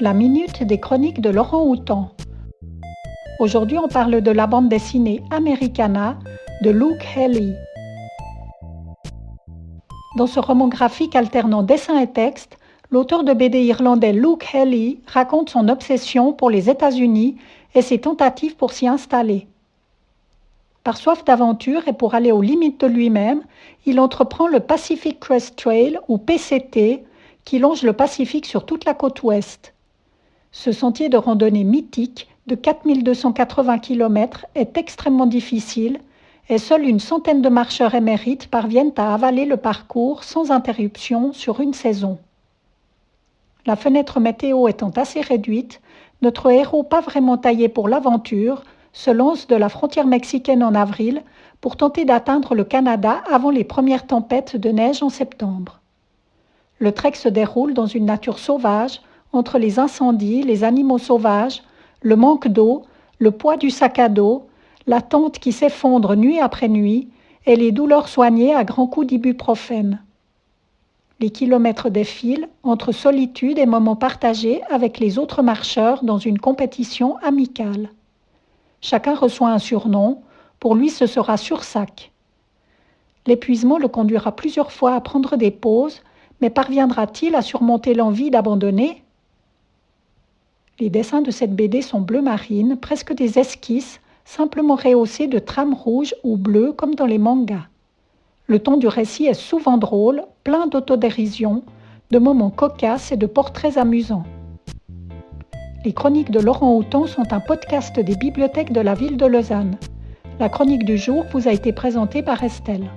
La minute des chroniques de Laurent Houtan. Aujourd'hui, on parle de la bande dessinée Americana de Luke Haley. Dans ce roman graphique alternant dessin et texte, l'auteur de BD irlandais Luke Haley raconte son obsession pour les États-Unis et ses tentatives pour s'y installer. Par soif d'aventure et pour aller aux limites de lui-même, il entreprend le Pacific Crest Trail ou PCT qui longe le Pacifique sur toute la côte ouest. Ce sentier de randonnée mythique de 4280 km est extrêmement difficile et seule une centaine de marcheurs émérites parviennent à avaler le parcours sans interruption sur une saison. La fenêtre météo étant assez réduite, notre héros pas vraiment taillé pour l'aventure se lance de la frontière mexicaine en avril pour tenter d'atteindre le Canada avant les premières tempêtes de neige en septembre. Le trek se déroule dans une nature sauvage, entre les incendies, les animaux sauvages, le manque d'eau, le poids du sac à dos, la tente qui s'effondre nuit après nuit et les douleurs soignées à grands coups d'ibuprofène. Les kilomètres défilent entre solitude et moments partagés avec les autres marcheurs dans une compétition amicale. Chacun reçoit un surnom. Pour lui, ce sera Sursac. L'épuisement le conduira plusieurs fois à prendre des pauses, mais parviendra-t-il à surmonter l'envie d'abandonner? Les dessins de cette BD sont bleu marine, presque des esquisses, simplement rehaussées de trames rouges ou bleues comme dans les mangas. Le ton du récit est souvent drôle, plein d'autodérision, de moments cocasses et de portraits amusants. Les chroniques de Laurent Houtan sont un podcast des bibliothèques de la ville de Lausanne. La chronique du jour vous a été présentée par Estelle.